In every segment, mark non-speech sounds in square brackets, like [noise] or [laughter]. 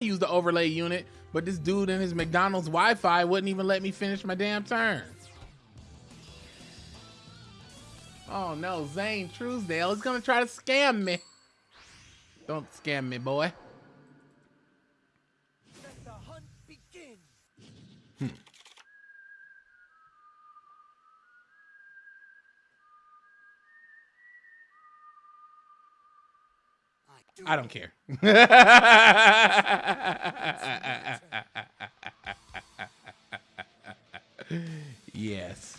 use the overlay unit, but this dude in his McDonald's Wi-Fi wouldn't even let me finish my damn turn. Oh no, Zane Truesdale is gonna try to scam me. Don't scam me, boy. I don't care. [laughs] yes.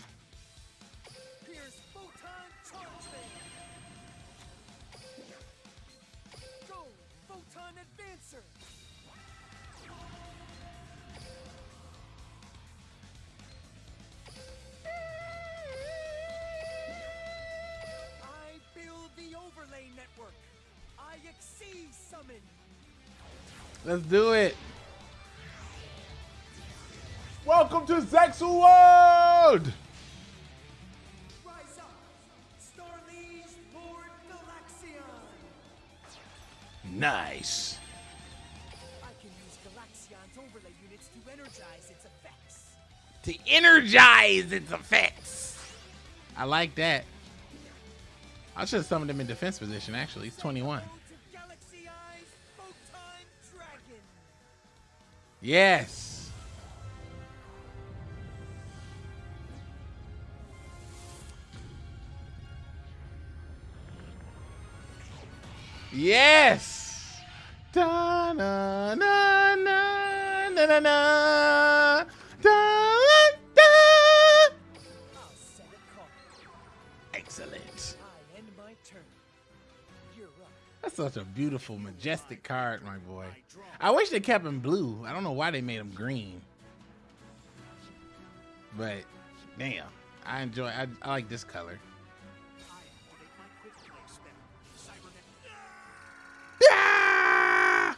Let's do it. Welcome to Zexal World! Nice. I can use Galaxion's overlay units to energize its effects. To energize its effects. I like that. I should have summoned him in defense position, actually. He's 21. Yes. Yes. Da na na na na na na. Da da. Excellent. That's such a beautiful, majestic card, my boy. I wish they kept him blue. I don't know why they made him green. But, damn. I enjoy I, I like this color. Ah!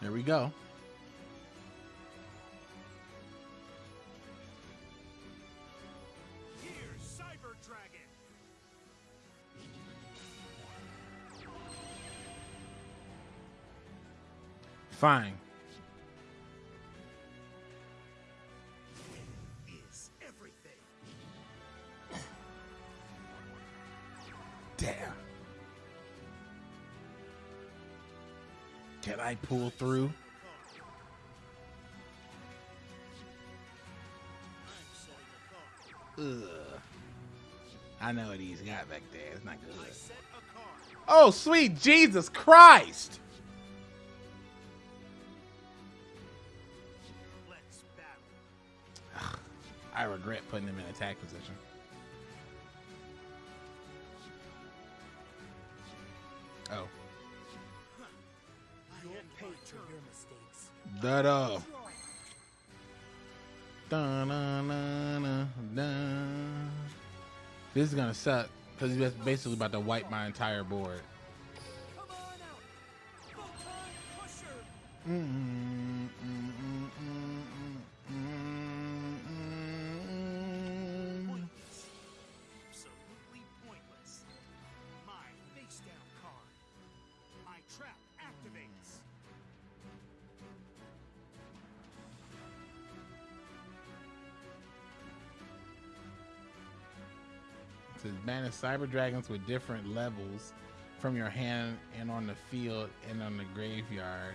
There we go. Fine. Damn. Can I pull through? Ugh. I know what he's got back there. It's not good. Oh, sweet Jesus Christ! I regret putting them in attack position. Oh. That uh. Da, na, na, na, da. This is gonna suck because he's basically about to wipe my entire board. Mm -hmm, says banish cyber dragons with different levels from your hand and on the field and on the graveyard.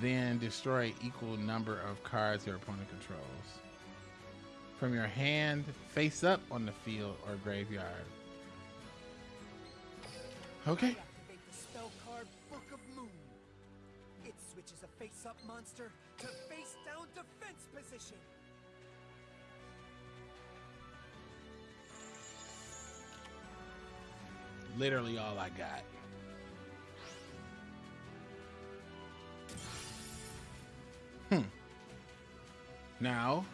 Then destroy equal number of cards your opponent controls. From your hand, face up on the field or graveyard. Okay. It switches a face-up monster to face-down defense position. Literally all I got. Hmm. Now,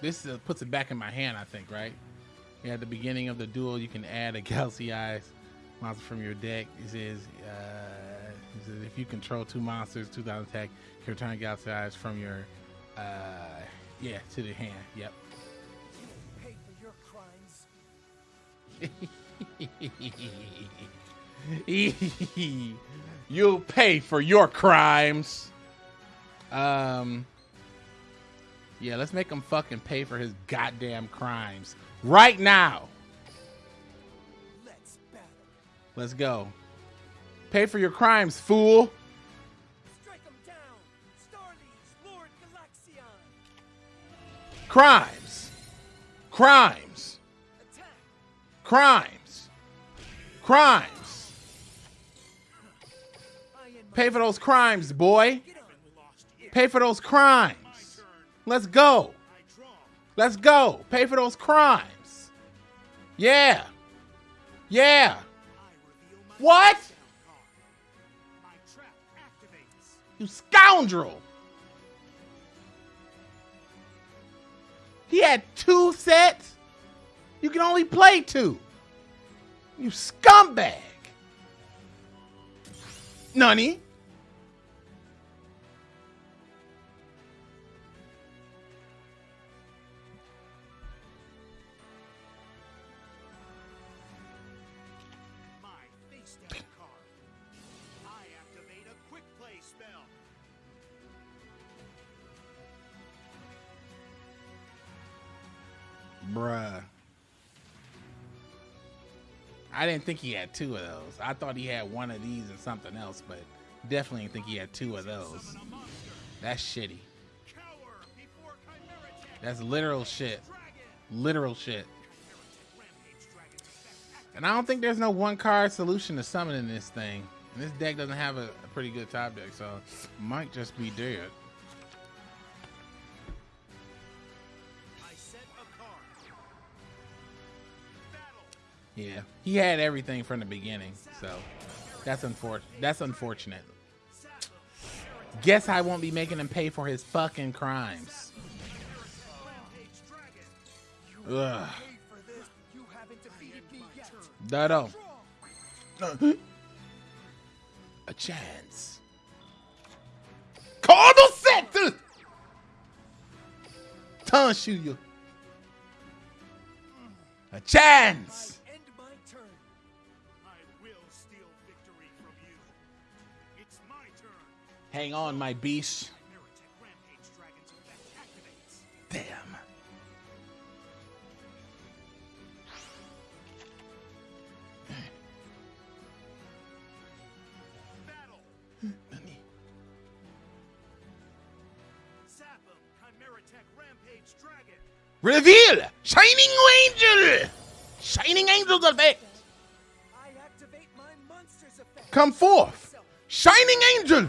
this uh, puts it back in my hand, I think, right? Yeah, at the beginning of the duel, you can add a [laughs] Galaxy Eyes monster from your deck. It says, uh, it says if you control two monsters, 2000 attack, you can return Galaxy Eyes from your, uh, yeah, to the hand. Yep. [laughs] You'll pay for your crimes. Um. Yeah, let's make him fucking pay for his goddamn crimes right now. Let's battle. Let's go. Pay for your crimes, fool. Strike 'em down. Starliege, Lord Galaxion. Crimes. Crimes. Crimes. Crimes. Pay for those crimes, boy. Pay for those crimes. Let's go. Let's go. Pay for those crimes. Yeah. Yeah. What? You scoundrel. He had two sets. You can only play two. You scumbag. Nunny. Didn't think he had two of those. I thought he had one of these and something else, but definitely didn't think he had two of those. That's shitty. That's literal shit. Literal shit. And I don't think there's no one card solution to summoning this thing. And this deck doesn't have a, a pretty good top deck, so might just be dead. Yeah, he had everything from the beginning, so that's unfortunate. That's unfortunate. Guess I won't be making him pay for his fucking crimes. Ugh. You. A chance. Cardinal set. Tanshuya. A chance. Hang on, my beast. Meritech Rampage Dragon's effect activates. Damn. Battle. Zap him. Chimera Tech Rampage Dragon. Reveal! Shining Angel! Shining Angel's effect! I activate my monster's effect. Come forth! Shining Angel!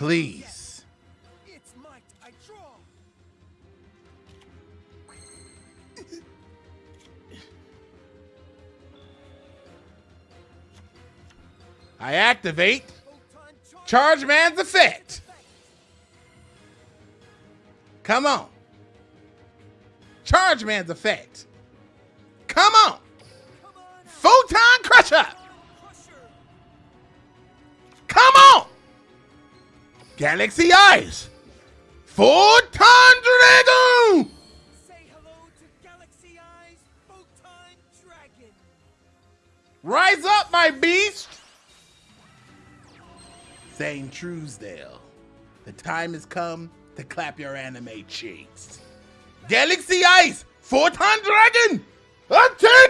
Please. It's might. I draw. I activate charge. Man's effect. Come on. Charge Man's effect. Come on. Come on. out. Photon. Crusher. Galaxy Eyes. Photon Dragon. Say hello to Galaxy Eyes Photon Dragon. Rise up, my beast. Zane Truesdale. The time has come to clap your anime cheeks. Galaxy Eyes! Photon Dragon! Attack!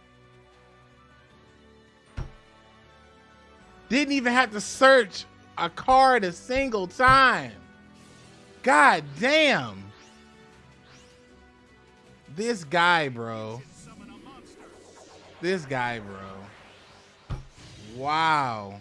Didn't even have to search a card a single time. God damn. This guy, bro. This guy, bro. Wow.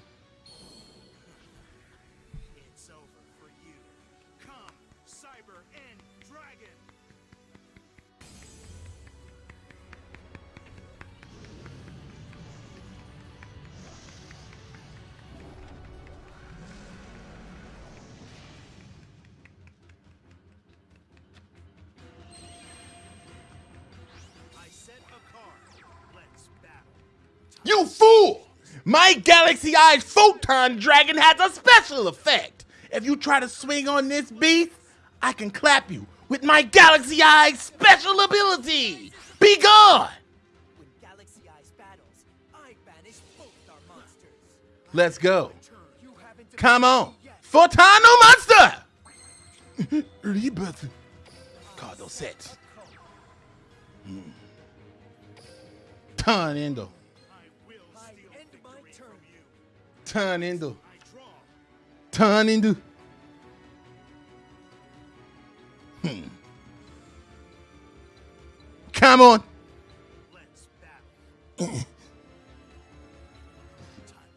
My Galaxy Eyes Photon Dragon has a special effect. If you try to swing on this beast, I can clap you with my Galaxy Eyes special ability. Be gone! When Galaxy Eyes battles, I banish both our monsters. Let's go. Come on. me Monster! [laughs] Rebirth. Card those sets. Hmm. Turn Endo.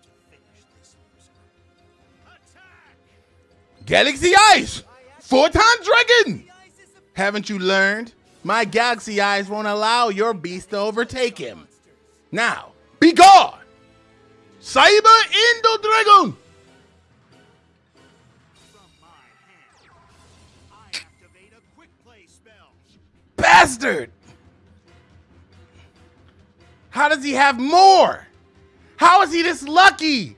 To finish this loser. Attack! Galaxy Eyes. Photon Dragon. Haven't you learned? My Galaxy Eyes won't allow your beast to overtake him. Now, be gone! Cyber Endo Dragon! Bastard! How does he have more? How is he this lucky?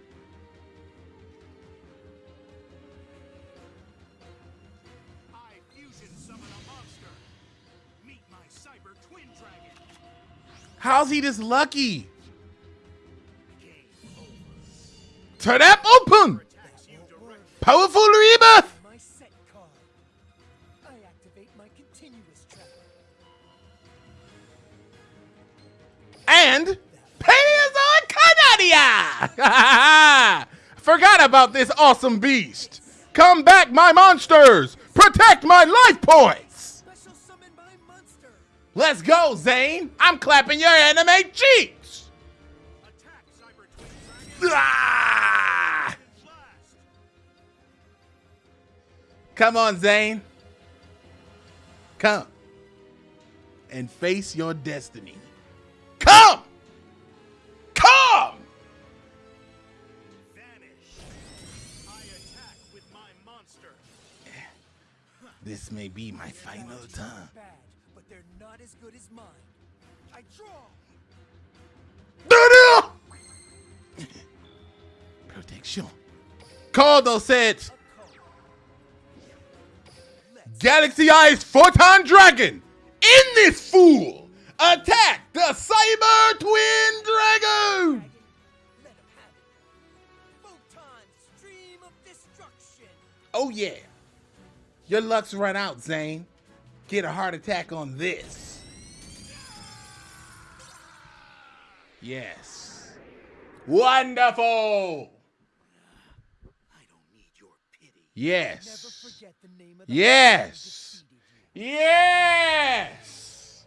How's he this lucky? Activate open! Powerful Rebirth! And Payas on Canadia! [laughs] Forgot about this awesome beast. Come back, my monsters! Protect my life points! My. Let's go, Zane! I'm clapping your anime cheeks! Attack Come on, Zane. Come. And face your destiny. Come! Come! Vanish. I attack with my monster. This may be my final time. I draw. Protection. Call those. Galaxy Eyes Photon Dragon. In this fool. Attack the Cyber Twin Dragon. Oh, yeah. Your luck's run out, Zane. Get a heart attack on this. Yes. Wonderful. I don't need your pity. Never Yes. forget the name of the Yes. person who defeated you. Yes.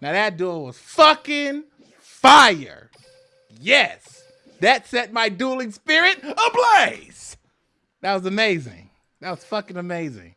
Now that duel was fucking fire. Yes. That set my dueling spirit ablaze. That was amazing. That was fucking amazing.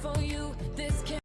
For you. This can